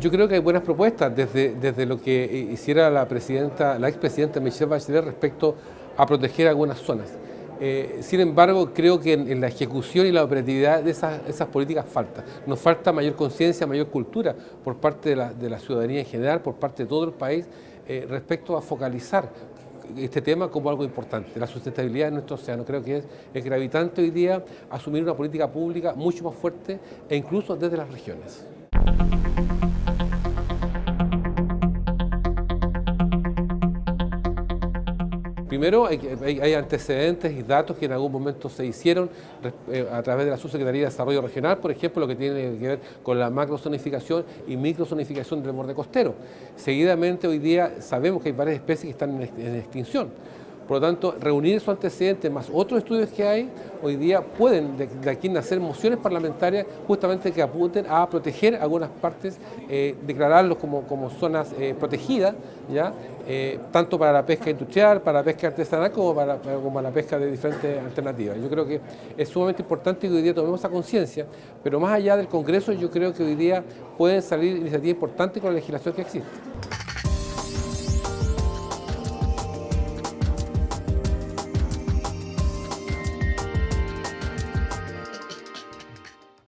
Yo creo que hay buenas propuestas desde, desde lo que hiciera la presidenta, la expresidenta Michelle Bachelet respecto a proteger algunas zonas. Eh, sin embargo, creo que en, la ejecución y la operatividad de esas, esas políticas falta. Nos falta mayor conciencia, mayor cultura por parte de la, de la, ciudadanía en general, por parte de todo el país, eh, respecto a focalizar este tema como algo importante. La sustentabilidad de nuestro océano creo que es, es gravitante hoy día asumir una política pública mucho más fuerte e incluso desde las regiones. Primero, hay, antecedentes y datos que en algún momento se hicieron eh, a través de la Subsecretaría de Desarrollo Regional, por ejemplo, lo que tiene que ver con la macrozonificación y microzonificación del borde costero. Seguidamente, hoy día sabemos que hay varias especies que están en extinción. Por lo tanto, reunir esos antecedentes más otros estudios que hay, hoy día pueden de, aquí nacer mociones parlamentarias justamente que apunten a proteger algunas partes, eh, declararlos como, como zonas eh, protegidas, ¿ya? Eh, tanto para la pesca industrial, para la pesca artesanal, como para, como para la pesca de diferentes alternativas. Yo creo que es sumamente importante que hoy día tomemos esa conciencia, pero más allá del Congreso, yo creo que hoy día pueden salir iniciativas importantes con la legislación que existe.